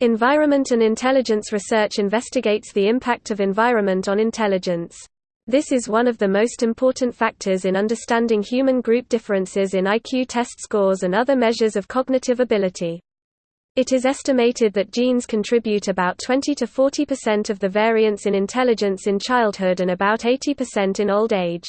Environment and intelligence research investigates the impact of environment on intelligence. This is one of the most important factors in understanding human group differences in IQ test scores and other measures of cognitive ability. It is estimated that genes contribute about 20 to 40% of the variance in intelligence in childhood and about 80% in old age.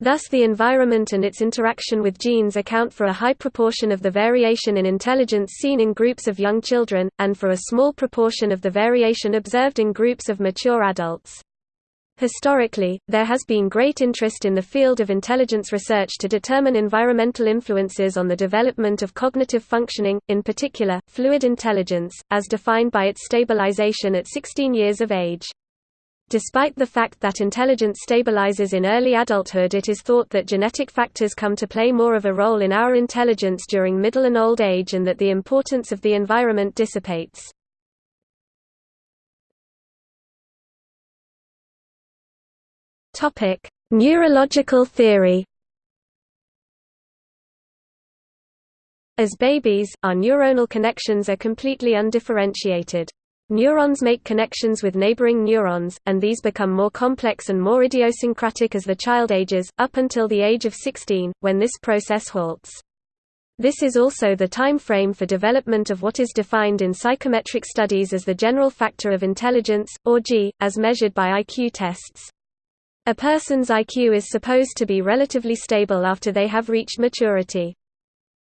Thus the environment and its interaction with genes account for a high proportion of the variation in intelligence seen in groups of young children, and for a small proportion of the variation observed in groups of mature adults. Historically, there has been great interest in the field of intelligence research to determine environmental influences on the development of cognitive functioning, in particular, fluid intelligence, as defined by its stabilization at 16 years of age. Despite the fact that intelligence stabilizes in early adulthood it is thought that genetic factors come to play more of a role in our intelligence during middle and old age and that the importance of the environment dissipates. Neurological theory. As babies, our neuronal connections are completely undifferentiated. Neurons make connections with neighboring neurons, and these become more complex and more idiosyncratic as the child ages, up until the age of 16, when this process halts. This is also the time frame for development of what is defined in psychometric studies as the general factor of intelligence, or G, as measured by IQ tests. A person's IQ is supposed to be relatively stable after they have reached maturity.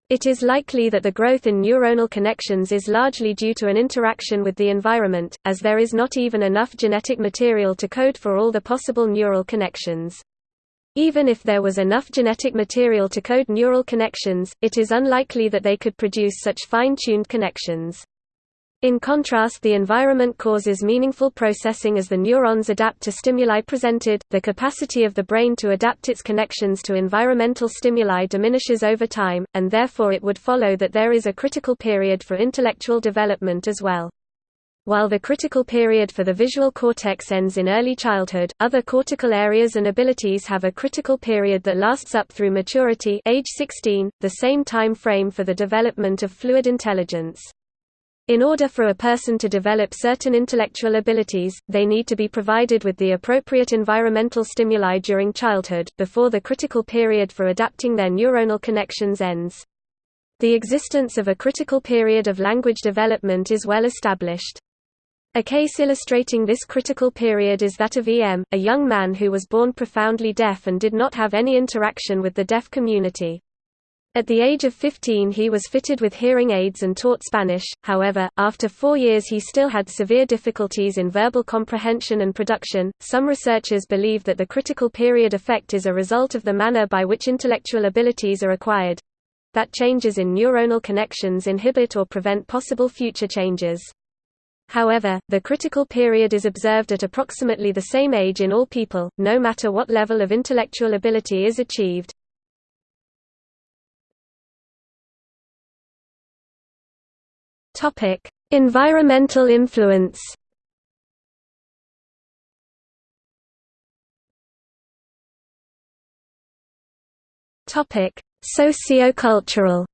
It is likely that the growth in neuronal connections is largely due to an interaction with the environment, as there is not even enough genetic material to code for all the possible neural connections. Even if there was enough genetic material to code neural connections, it is unlikely that they could produce such fine-tuned connections. In contrast the environment causes meaningful processing as the neurons adapt to stimuli presented, the capacity of the brain to adapt its connections to environmental stimuli diminishes over time, and therefore it would follow that there is a critical period for intellectual development as well. While the critical period for the visual cortex ends in early childhood, other cortical areas and abilities have a critical period that lasts up through maturity age 16, the same time frame for the development of fluid intelligence. In order for a person to develop certain intellectual abilities, they need to be provided with the appropriate environmental stimuli during childhood, before the critical period for adapting their neuronal connections ends. The existence of a critical period of language development is well established. A case illustrating this critical period is that of E.M., a young man who was born profoundly deaf and did not have any interaction with the deaf community. At the age of 15 he was fitted with hearing aids and taught Spanish, however, after four years he still had severe difficulties in verbal comprehension and production. Some researchers believe that the critical period effect is a result of the manner by which intellectual abilities are acquired that changes in neuronal connections inhibit or prevent possible future changes. However, the critical period is observed at approximately the same age in all people, no matter what level of intellectual ability is achieved. Topic: Environmental influence. Topic: Sociocultural.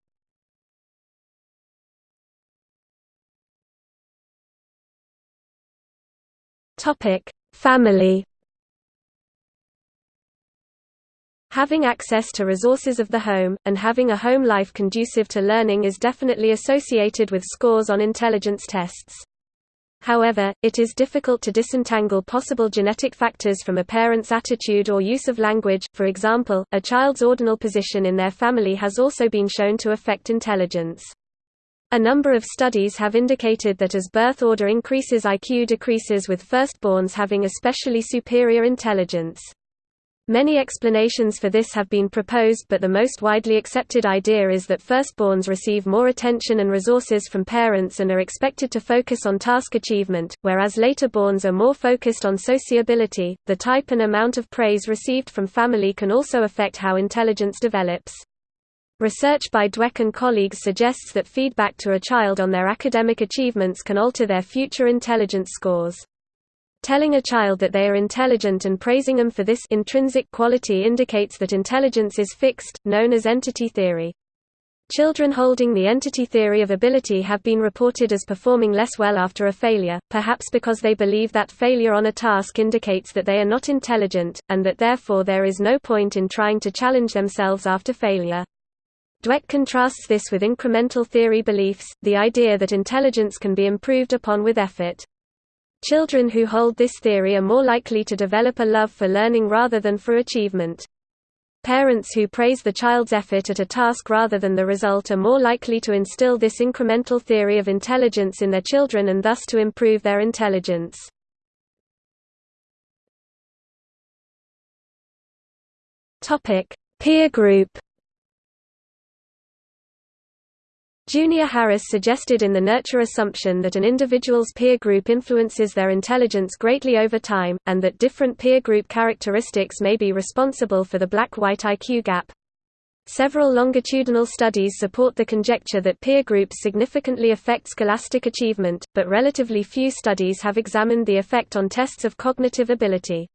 Topic: Family. Having access to resources of the home, and having a home life conducive to learning is definitely associated with scores on intelligence tests. However, it is difficult to disentangle possible genetic factors from a parent's attitude or use of language, for example, a child's ordinal position in their family has also been shown to affect intelligence. A number of studies have indicated that as birth order increases IQ decreases with firstborns having especially superior intelligence. Many explanations for this have been proposed but the most widely accepted idea is that firstborns receive more attention and resources from parents and are expected to focus on task achievement, whereas laterborns are more focused on sociability. The type and amount of praise received from family can also affect how intelligence develops. Research by Dweck and colleagues suggests that feedback to a child on their academic achievements can alter their future intelligence scores. Telling a child that they are intelligent and praising them for this intrinsic quality indicates that intelligence is fixed, known as entity theory. Children holding the entity theory of ability have been reported as performing less well after a failure, perhaps because they believe that failure on a task indicates that they are not intelligent, and that therefore there is no point in trying to challenge themselves after failure. Dweck contrasts this with incremental theory beliefs, the idea that intelligence can be improved upon with effort. Children who hold this theory are more likely to develop a love for learning rather than for achievement. Parents who praise the child's effort at a task rather than the result are more likely to instill this incremental theory of intelligence in their children and thus to improve their intelligence. Peer group Judith Harris suggested in the nurture assumption that an individual's peer group influences their intelligence greatly over time, and that different peer group characteristics may be responsible for the black-white IQ gap. Several longitudinal studies support the conjecture that peer groups significantly affect scholastic achievement, but relatively few studies have examined the effect on tests of cognitive ability.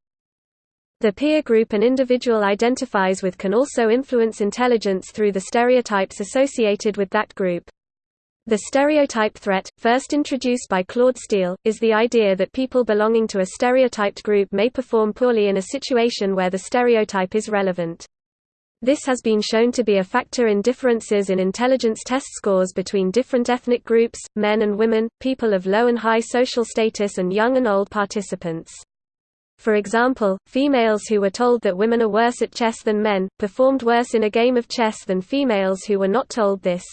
The peer group an individual identifies with can also influence intelligence through the stereotypes associated with that group. The stereotype threat, first introduced by Claude Steele, is the idea that people belonging to a stereotyped group may perform poorly in a situation where the stereotype is relevant. This has been shown to be a factor in differences in intelligence test scores between different ethnic groups, men and women, people of low and high social status and young and old participants. For example, females who were told that women are worse at chess than men, performed worse in a game of chess than females who were not told this.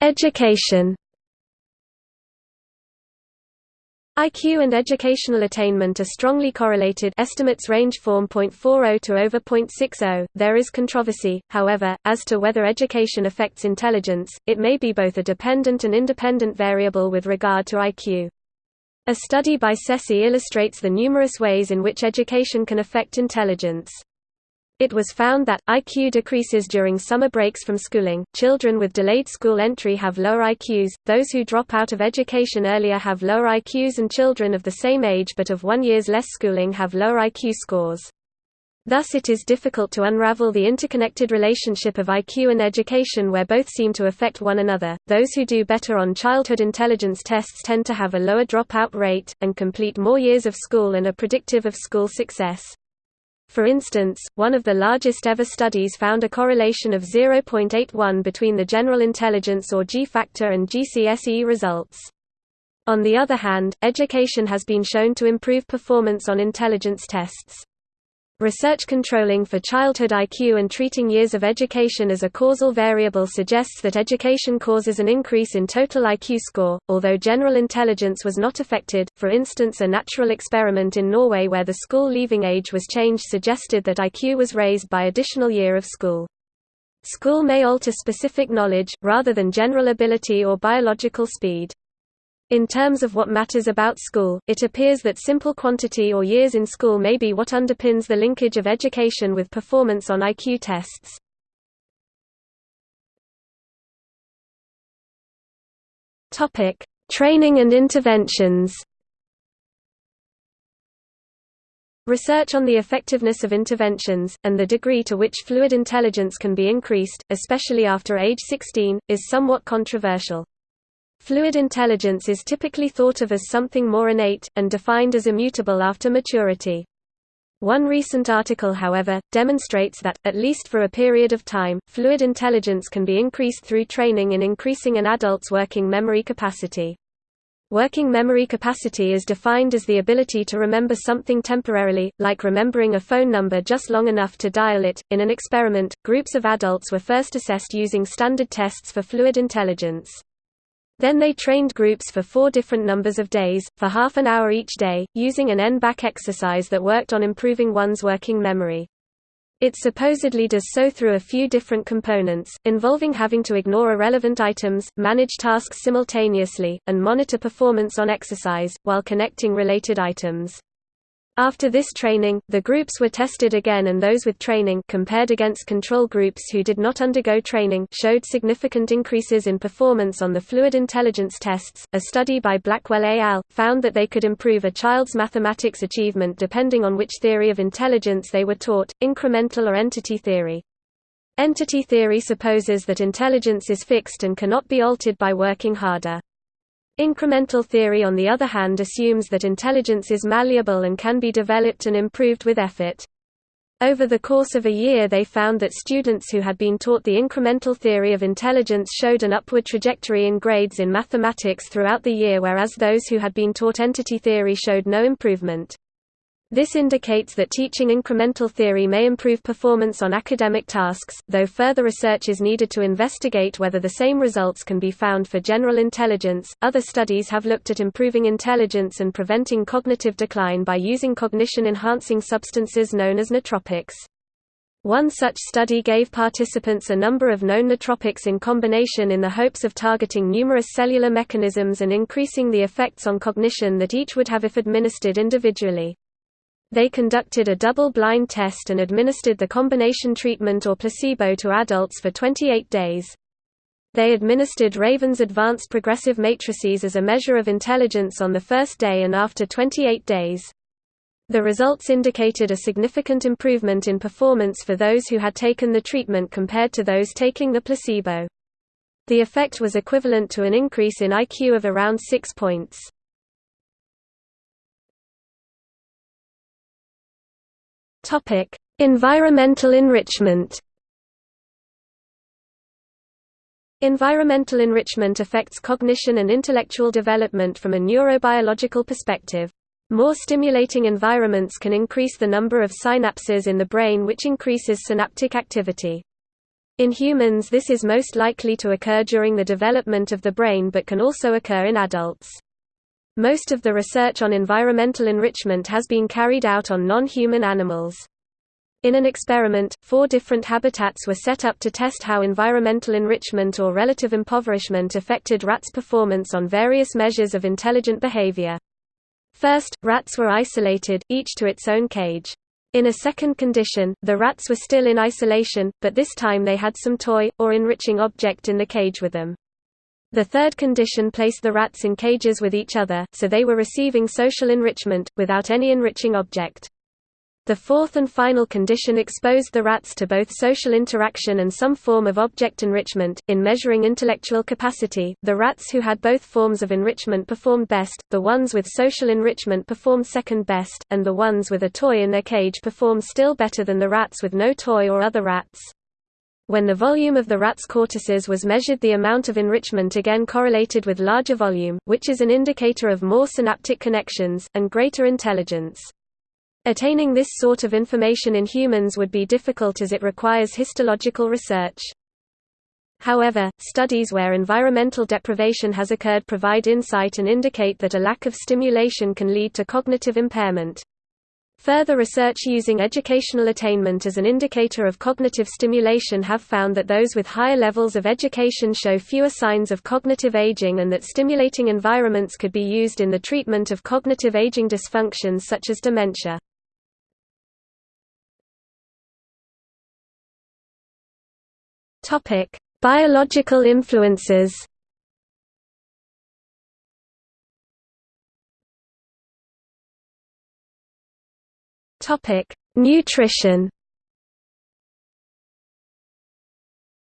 Education IQ and educational attainment are strongly correlated estimates range from 0.40 to over 0.60. There is controversy, however, as to whether education affects intelligence, it may be both a dependent and independent variable with regard to IQ. A study by Ceci illustrates the numerous ways in which education can affect intelligence. It was found that, IQ decreases during summer breaks from schooling, children with delayed school entry have lower IQs, those who drop out of education earlier have lower IQs and children of the same age but of one year's less schooling have lower IQ scores. Thus it is difficult to unravel the interconnected relationship of IQ and education where both seem to affect one another. Those who do better on childhood intelligence tests tend to have a lower dropout rate, and complete more years of school and are predictive of school success. For instance, one of the largest ever studies found a correlation of 0.81 between the general intelligence or G factor and GCSE results. On the other hand, education has been shown to improve performance on intelligence tests. Research controlling for childhood IQ and treating years of education as a causal variable suggests that education causes an increase in total IQ score, although general intelligence was not affected. For instance, a natural experiment in Norway where the school leaving age was changed suggested that IQ was raised by additional year of school. School may alter specific knowledge, rather than general ability or biological speed. In terms of what matters about school, it appears that simple quantity or years in school may be what underpins the linkage of education with performance on IQ tests. Topic: Training and interventions. Research on the effectiveness of interventions, and the degree to which fluid intelligence can be increased, especially after age 16, is somewhat controversial. Fluid intelligence is typically thought of as something more innate, and defined as immutable after maturity. One recent article however, demonstrates that, at least for a period of time, fluid intelligence can be increased through training in increasing an adult's working memory capacity. Working memory capacity is defined as the ability to remember something temporarily, like remembering a phone number just long enough to dial it. In an experiment, groups of adults were first assessed using standard tests for fluid intelligence. Then they trained groups for four different numbers of days, for half an hour each day, using an N-back exercise that worked on improving one's working memory. It supposedly does so through a few different components, involving having to ignore irrelevant items, manage tasks simultaneously, and monitor performance on exercise, while connecting related items. After this training, the groups were tested again and those with training compared against control groups who did not undergo training showed significant increases in performance on the fluid intelligence tests. A study by Blackwell et al. found that they could improve a child's mathematics achievement depending on which theory of intelligence they were taught, incremental or entity theory. Entity theory supposes that intelligence is fixed and cannot be altered by working harder. Incremental theory on the other hand assumes that intelligence is malleable and can be developed and improved with effort. Over the course of a year they found that students who had been taught the incremental theory of intelligence showed an upward trajectory in grades in mathematics throughout the year whereas those who had been taught entity theory showed no improvement. This indicates that teaching incremental theory may improve performance on academic tasks, though further research is needed to investigate whether the same results can be found for general intelligence. Other studies have looked at improving intelligence and preventing cognitive decline by using cognition enhancing substances known as nootropics. One such study gave participants a number of known nootropics in combination in the hopes of targeting numerous cellular mechanisms and increasing the effects on cognition that each would have if administered individually. They conducted a double-blind test and administered the combination treatment or placebo to adults for 28 days. They administered Raven's Advanced Progressive Matrices as a measure of intelligence on the first day and after 28 days. The results indicated a significant improvement in performance for those who had taken the treatment compared to those taking the placebo. The effect was equivalent to an increase in IQ of around 6 points. Topic: Environmental enrichment. Environmental enrichment affects cognition and intellectual development from a neurobiological perspective. More stimulating environments can increase the number of synapses in the brain which increases synaptic activity. In humans this is most likely to occur during the development of the brain but can also occur in adults. Most of the research on environmental enrichment has been carried out on non-human animals. In an experiment, four different habitats were set up to test how environmental enrichment or relative impoverishment affected rats' performance on various measures of intelligent behavior. First, rats were isolated, each to its own cage. In a second condition, the rats were still in isolation, but this time they had some toy, or enriching object in the cage with them. The third condition placed the rats in cages with each other, so they were receiving social enrichment, without any enriching object. The fourth and final condition exposed the rats to both social interaction and some form of object enrichment. In measuring intellectual capacity, the rats who had both forms of enrichment performed best, the ones with social enrichment performed second best, and the ones with a toy in their cage performed still better than the rats with no toy or other rats. When the volume of the rat's cortices was measured the amount of enrichment again correlated with larger volume, which is an indicator of more synaptic connections, and greater intelligence. Attaining this sort of information in humans would be difficult as it requires histological research. However, studies where environmental deprivation has occurred provide insight and indicate that a lack of stimulation can lead to cognitive impairment. Further research using educational attainment as an indicator of cognitive stimulation have found that those with higher levels of education show fewer signs of cognitive aging and that stimulating environments could be used in the treatment of cognitive aging dysfunctions such as dementia. Biological influences Topic: Nutrition.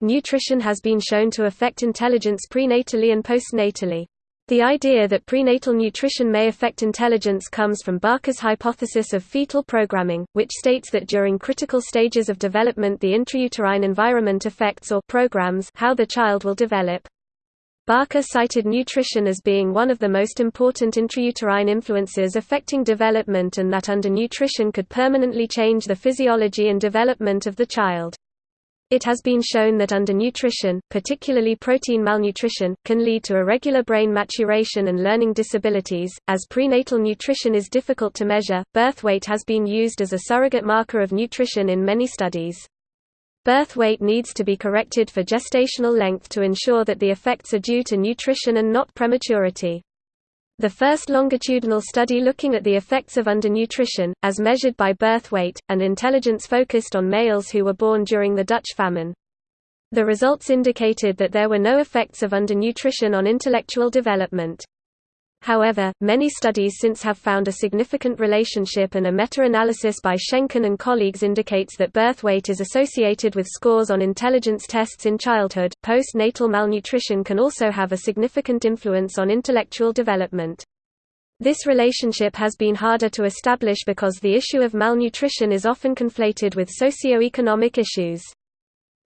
Nutrition has been shown to affect intelligence prenatally and postnatally. The idea that prenatal nutrition may affect intelligence comes from Barker's hypothesis of fetal programming, which states that during critical stages of development the intrauterine environment affects or programs how the child will develop. Barker cited nutrition as being one of the most important intrauterine influences affecting development and that undernutrition could permanently change the physiology and development of the child. It has been shown that undernutrition, particularly protein malnutrition, can lead to irregular brain maturation and learning disabilities. As prenatal nutrition is difficult to measure, birth weight has been used as a surrogate marker of nutrition in many studies. Birth weight needs to be corrected for gestational length to ensure that the effects are due to nutrition and not prematurity. The first longitudinal study looking at the effects of undernutrition, as measured by birth weight, and intelligence focused on males who were born during the Dutch famine. The results indicated that there were no effects of undernutrition on intellectual development. However, many studies since have found a significant relationship and a meta-analysis by Shenkin and colleagues indicates that birth weight is associated with scores on intelligence tests in childhood. Postnatal malnutrition can also have a significant influence on intellectual development. This relationship has been harder to establish because the issue of malnutrition is often conflated with socio-economic issues.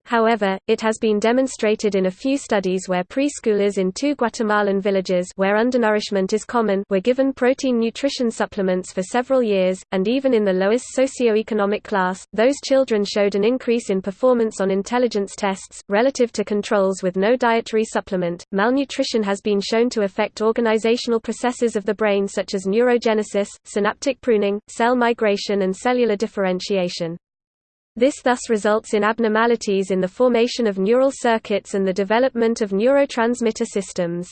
However, it has been demonstrated in a few studies where preschoolers in two Guatemalan villages where undernourishment is common were given protein nutrition supplements for several years, and even in the lowest socioeconomic class, those children showed an increase in performance on intelligence tests, relative to controls with no dietary supplement. Malnutrition has been shown to affect organizational processes of the brain such as neurogenesis, synaptic pruning, cell migration, and cellular differentiation. This thus results in abnormalities in the formation of neural circuits and the development of neurotransmitter systems.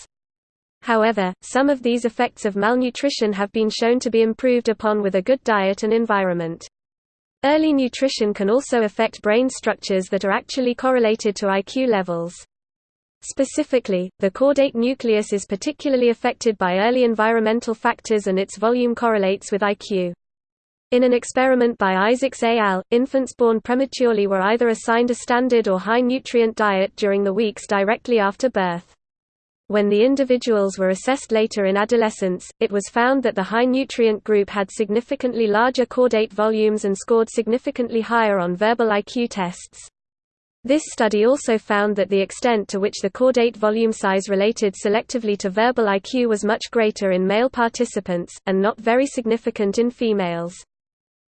However, some of these effects of malnutrition have been shown to be improved upon with a good diet and environment. Early nutrition can also affect brain structures that are actually correlated to IQ levels. Specifically, the caudate nucleus is particularly affected by early environmental factors and its volume correlates with IQ. In an experiment by Isaacs et al., infants born prematurely were either assigned a standard or high-nutrient diet during the weeks directly after birth. When the individuals were assessed later in adolescence, it was found that the high-nutrient group had significantly larger caudate volumes and scored significantly higher on verbal IQ tests. This study also found that the extent to which the caudate volume size related selectively to verbal IQ was much greater in male participants, and not very significant in females.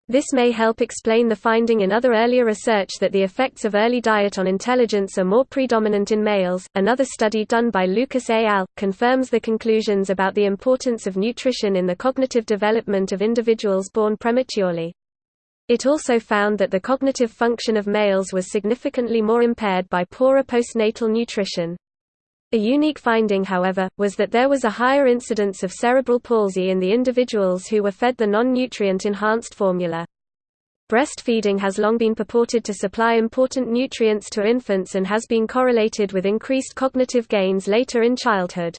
This may help explain the finding in other earlier research that the effects of early diet on intelligence are more predominant in males. Another study done by Lucas et al. confirms the conclusions about the importance of nutrition in the cognitive development of individuals born prematurely. It also found that the cognitive function of males was significantly more impaired by poorer postnatal nutrition. A unique finding however, was that there was a higher incidence of cerebral palsy in the individuals who were fed the non-nutrient enhanced formula. Breastfeeding has long been purported to supply important nutrients to infants and has been correlated with increased cognitive gains later in childhood.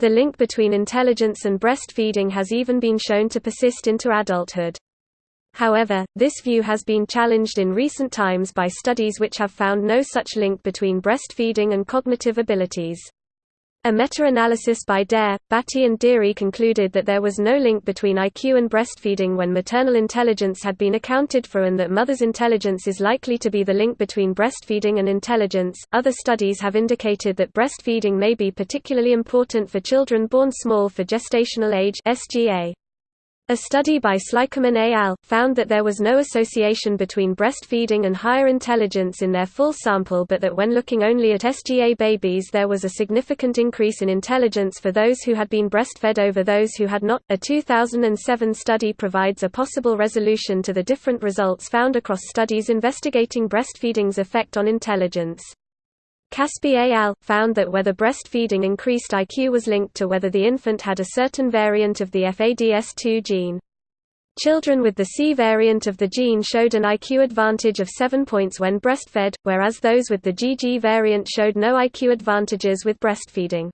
The link between intelligence and breastfeeding has even been shown to persist into adulthood. However, this view has been challenged in recent times by studies which have found no such link between breastfeeding and cognitive abilities. A meta-analysis by Der, Batty and Deary concluded that there was no link between IQ and breastfeeding when maternal intelligence had been accounted for and that mother's intelligence is likely to be the link between breastfeeding and intelligence. Other studies have indicated that breastfeeding may be particularly important for children born small for gestational age (SGA). A study by Slykerman et al. found that there was no association between breastfeeding and higher intelligence in their full sample but that when looking only at SGA babies there was a significant increase in intelligence for those who had been breastfed over those who had not. A 2007 study provides a possible resolution to the different results found across studies investigating breastfeeding's effect on intelligence. Caspi et al. found that whether breastfeeding increased IQ was linked to whether the infant had a certain variant of the FADS2 gene. Children with the C variant of the gene showed an IQ advantage of 7 points when breastfed, whereas those with the GG variant showed no IQ advantages with breastfeeding.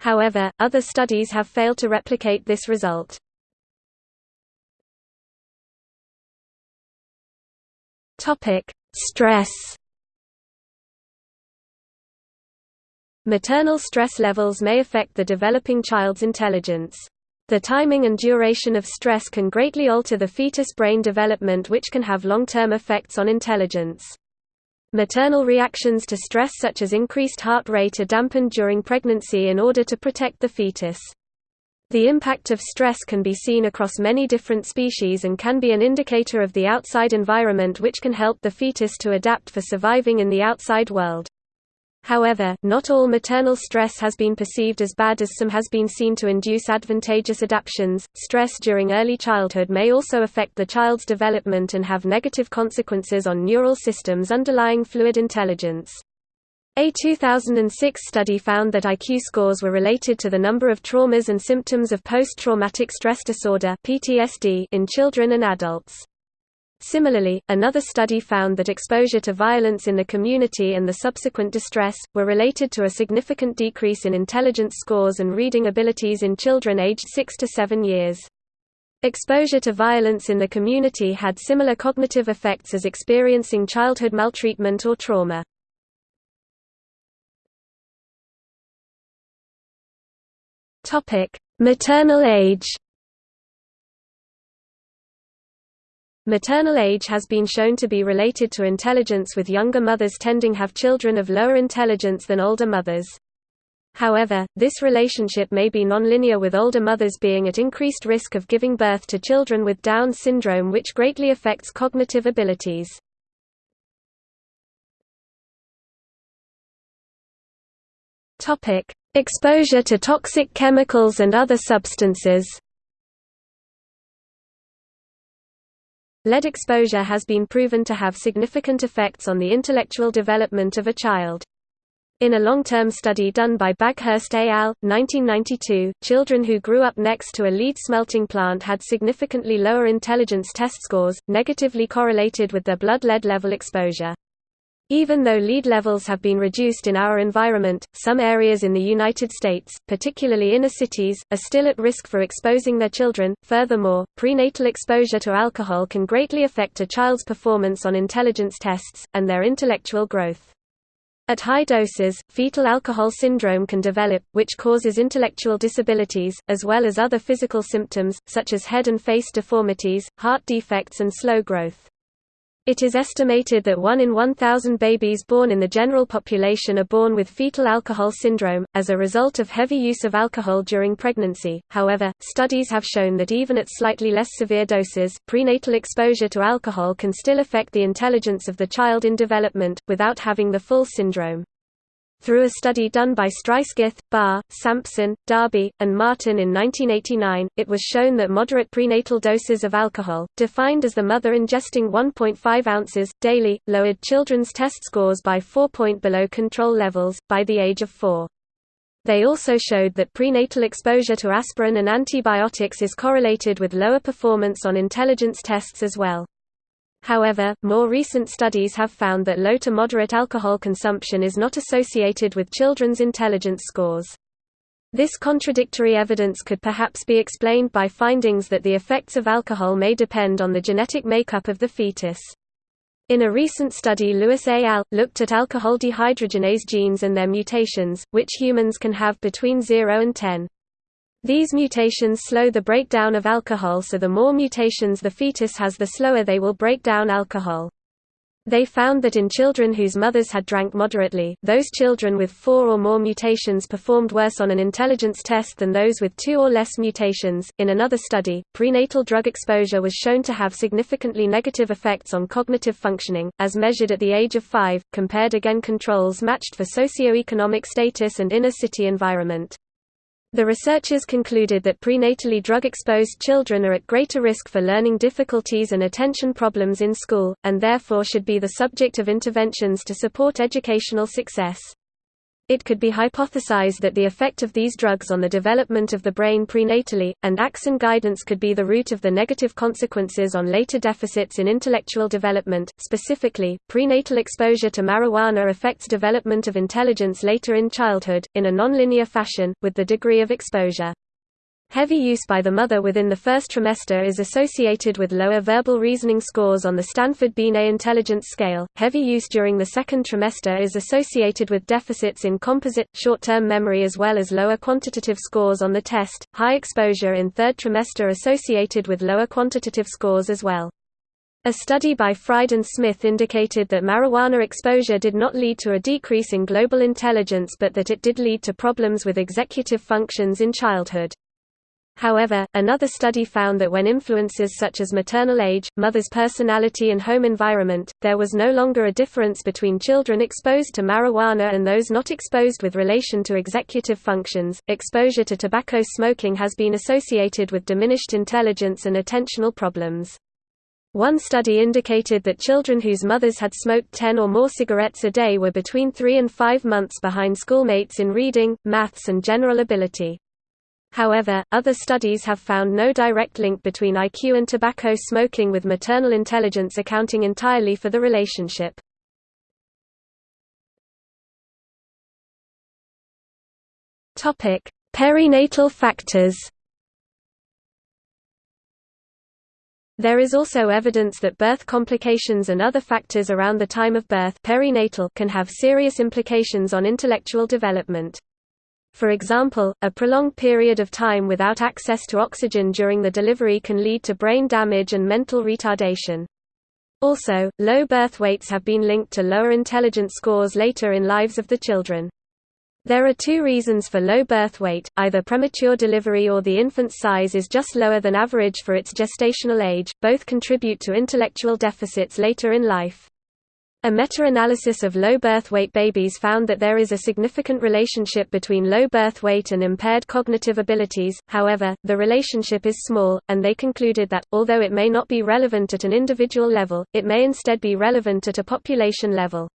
However, other studies have failed to replicate this result. Stress Maternal stress levels may affect the developing child's intelligence. The timing and duration of stress can greatly alter the fetus brain development which can have long-term effects on intelligence. Maternal reactions to stress such as increased heart rate are dampened during pregnancy in order to protect the fetus. The impact of stress can be seen across many different species and can be an indicator of the outside environment which can help the fetus to adapt for surviving in the outside world. However, not all maternal stress has been perceived as bad as some has been seen to induce advantageous adaptations. Stress during early childhood may also affect the child's development and have negative consequences on neural systems underlying fluid intelligence. A 2006 study found that IQ scores were related to the number of traumas and symptoms of post-traumatic stress disorder (PTSD) in children and adults. Similarly, another study found that exposure to violence in the community and the subsequent distress, were related to a significant decrease in intelligence scores and reading abilities in children aged 6 to 7 years. Exposure to violence in the community had similar cognitive effects as experiencing childhood maltreatment or trauma. Maternal age. Maternal age has been shown to be related to intelligence with younger mothers tending to have children of lower intelligence than older mothers. However, this relationship may be nonlinear with older mothers being at increased risk of giving birth to children with Down syndrome which greatly affects cognitive abilities. Exposure to toxic chemicals and other substances Lead exposure has been proven to have significant effects on the intellectual development of a child. In a long-term study done by Baghurst et al., 1992, children who grew up next to a lead smelting plant had significantly lower intelligence test scores, negatively correlated with their blood lead level exposure. Even though lead levels have been reduced in our environment, some areas in the United States, particularly inner cities, are still at risk for exposing their children. Furthermore, prenatal exposure to alcohol can greatly affect a child's performance on intelligence tests, and their intellectual growth. At high doses, fetal alcohol syndrome can develop, which causes intellectual disabilities, as well as other physical symptoms, such as head and face deformities, heart defects and slow growth. It is estimated that 1 in 1,000 babies born in the general population are born with fetal alcohol syndrome, as a result of heavy use of alcohol during pregnancy. However, studies have shown that even at slightly less severe doses, prenatal exposure to alcohol can still affect the intelligence of the child in development, without having the full syndrome. Through a study done by Streissguth, Barr, Sampson, Darby, and Martin in 1989, it was shown that moderate prenatal doses of alcohol, defined as the mother ingesting 1.5 ounces, daily, lowered children's test scores by 4 point below control levels, by the age of 4. They also showed that prenatal exposure to aspirin and antibiotics is correlated with lower performance on intelligence tests as well. However, more recent studies have found that low to moderate alcohol consumption is not associated with children's intelligence scores. This contradictory evidence could perhaps be explained by findings that the effects of alcohol may depend on the genetic makeup of the fetus. In a recent study Lewis et al. looked at alcohol dehydrogenase genes and their mutations, which humans can have between 0 and 10. These mutations slow the breakdown of alcohol so the more mutations the fetus has the slower they will break down alcohol. They found that in children whose mothers had drank moderately, those children with four or more mutations performed worse on an intelligence test than those with two or less mutations. In another study, prenatal drug exposure was shown to have significantly negative effects on cognitive functioning, as measured at the age of five, compared again controls matched for socioeconomic status and inner city environment. The researchers concluded that prenatally drug-exposed children are at greater risk for learning difficulties and attention problems in school, and therefore should be the subject of interventions to support educational success. It could be hypothesized that the effect of these drugs on the development of the brain prenatally, and Axon guidance could be the root of the negative consequences on later deficits in intellectual development. Specifically, prenatal exposure to marijuana affects development of intelligence later in childhood, in a nonlinear fashion, with the degree of exposure. Heavy use by the mother within the first trimester is associated with lower verbal reasoning scores on the Stanford Binet Intelligence Scale. Heavy use during the second trimester is associated with deficits in composite, short term memory as well as lower quantitative scores on the test. High exposure in third trimester associated with lower quantitative scores as well. A study by Fried and Smith indicated that marijuana exposure did not lead to a decrease in global intelligence but that it did lead to problems with executive functions in childhood. However, another study found that when influences such as maternal age, mother's personality and home environment, there was no longer a difference between children exposed to marijuana and those not exposed with relation to executive functions. Exposure to tobacco smoking has been associated with diminished intelligence and attentional problems. One study indicated that children whose mothers had smoked 10 or more cigarettes a day were between 3 and 5 months behind schoolmates in reading, maths and general ability. However, other studies have found no direct link between IQ and tobacco smoking with maternal intelligence accounting entirely for the relationship. Perinatal factors There is also evidence that birth complications and other factors around the time of birth perinatal can have serious implications on intellectual development. For example, a prolonged period of time without access to oxygen during the delivery can lead to brain damage and mental retardation. Also, low birth weights have been linked to lower intelligence scores later in lives of the children. There are two reasons for low birth weight, either premature delivery or the infant's size is just lower than average for its gestational age, both contribute to intellectual deficits later in life. A meta-analysis of low birth weight babies found that there is a significant relationship between low birth weight and impaired cognitive abilities, however, the relationship is small, and they concluded that, although it may not be relevant at an individual level, it may instead be relevant at a population level.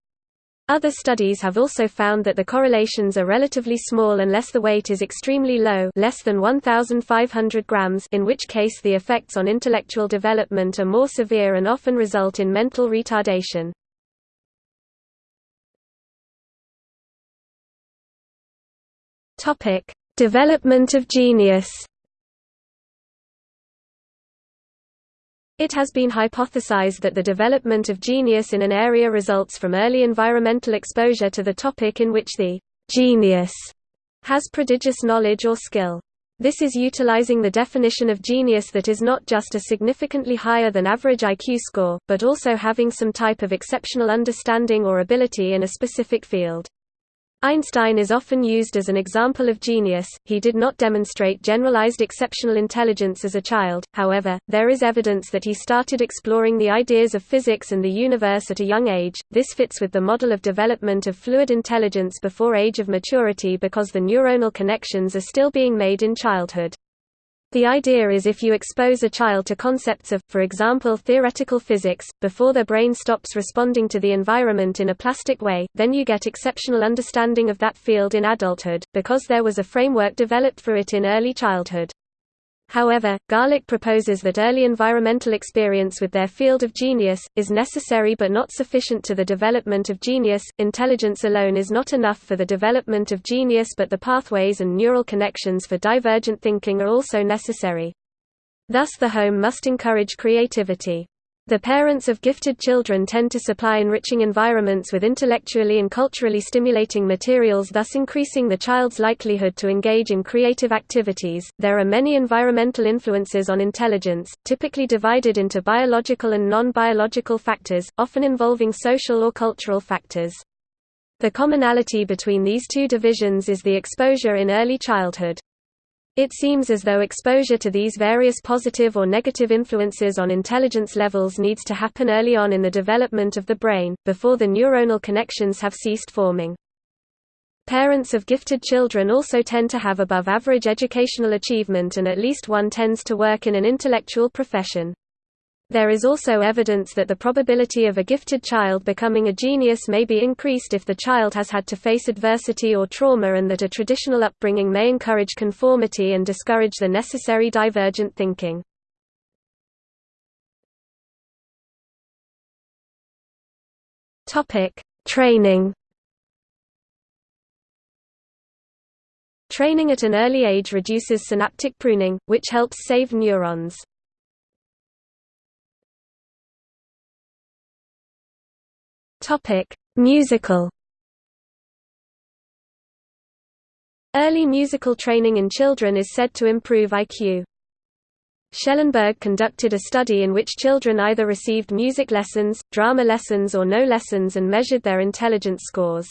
Other studies have also found that the correlations are relatively small unless the weight is extremely low less than 1,500 grams in which case the effects on intellectual development are more severe and often result in mental retardation. Development of genius It has been hypothesized that the development of genius in an area results from early environmental exposure to the topic in which the genius has prodigious knowledge or skill. This is utilizing the definition of genius that is not just a significantly higher than average IQ score, but also having some type of exceptional understanding or ability in a specific field. Einstein is often used as an example of genius. He did not demonstrate generalized exceptional intelligence as a child, however, there is evidence that he started exploring the ideas of physics and the universe at a young age. This fits with the model of development of fluid intelligence before age of maturity because the neuronal connections are still being made in childhood. The idea is if you expose a child to concepts of, for example theoretical physics, before their brain stops responding to the environment in a plastic way, then you get exceptional understanding of that field in adulthood, because there was a framework developed for it in early childhood. However, Garlick proposes that early environmental experience with their field of genius, is necessary but not sufficient to the development of genius. Intelligence alone is not enough for the development of genius, but the pathways and neural connections for divergent thinking are also necessary. Thus, the home must encourage creativity. The parents of gifted children tend to supply enriching environments with intellectually and culturally stimulating materials, thus increasing the child's likelihood to engage in creative activities. There are many environmental influences on intelligence, typically divided into biological and non biological factors, often involving social or cultural factors. The commonality between these two divisions is the exposure in early childhood. It seems as though exposure to these various positive or negative influences on intelligence levels needs to happen early on in the development of the brain, before the neuronal connections have ceased forming. Parents of gifted children also tend to have above average educational achievement and at least one tends to work in an intellectual profession. There is also evidence that the probability of a gifted child becoming a genius may be increased if the child has had to face adversity or trauma and that a traditional upbringing may encourage conformity and discourage the necessary divergent thinking. Training Training at an early age reduces synaptic pruning, which helps save neurons. Topic: Musical. Early musical training in children is said to improve IQ. Schellenberg conducted a study in which children either received music lessons, drama lessons or no lessons and measured their intelligence scores.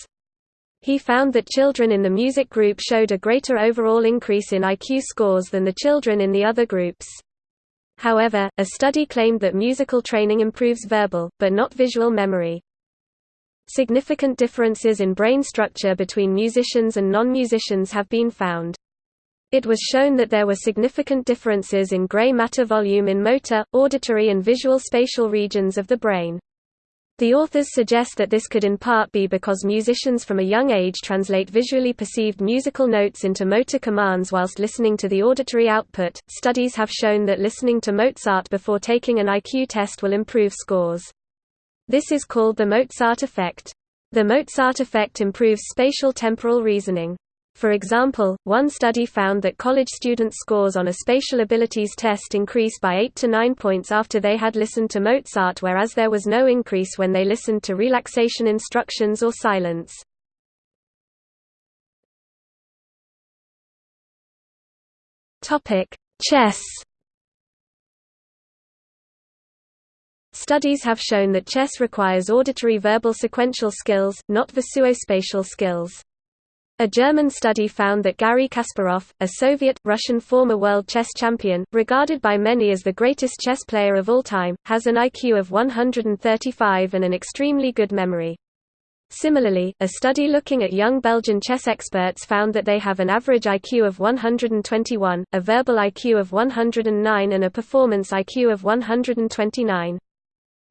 He found that children in the music group showed a greater overall increase in IQ scores than the children in the other groups. However, a study claimed that musical training improves verbal, but not visual memory. Significant differences in brain structure between musicians and non-musicians have been found. It was shown that there were significant differences in gray matter volume in motor, auditory and visual spatial regions of the brain. The authors suggest that this could in part be because musicians from a young age translate visually perceived musical notes into motor commands whilst listening to the auditory output. Studies have shown that listening to Mozart before taking an IQ test will improve scores. This is called the Mozart effect. The Mozart effect improves spatial temporal reasoning. For example, one study found that college students' scores on a spatial abilities test increased by 8 to 9 points after they had listened to Mozart whereas there was no increase when they listened to relaxation instructions or silence. Chess Studies have shown that chess requires auditory verbal sequential skills, not visuospatial skills. A German study found that Garry Kasparov, a Soviet-Russian former world chess champion, regarded by many as the greatest chess player of all time, has an IQ of 135 and an extremely good memory. Similarly, a study looking at young Belgian chess experts found that they have an average IQ of 121, a verbal IQ of 109 and a performance IQ of 129.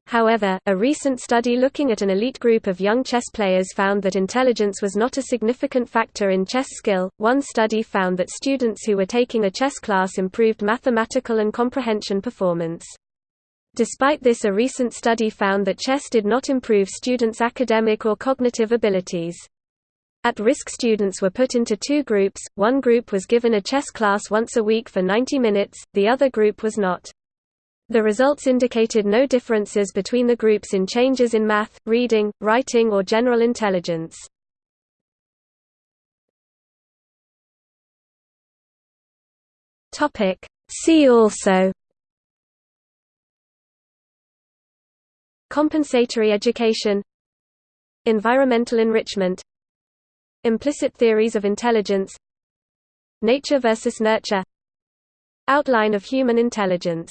However, a recent study looking at an elite group of young chess players found that intelligence was not a significant factor in chess skill. One study found that students who were taking a chess class improved mathematical and comprehension performance. Despite this a recent study found that chess did not improve students' academic or cognitive abilities. At-risk students were put into two groups, one group was given a chess class once a week for 90 minutes, the other group was not. The results indicated no differences between the groups in changes in math, reading, writing or general intelligence. See also. Compensatory education. Environmental enrichment. Implicit theories of intelligence. Nature versus nurture. Outline of human intelligence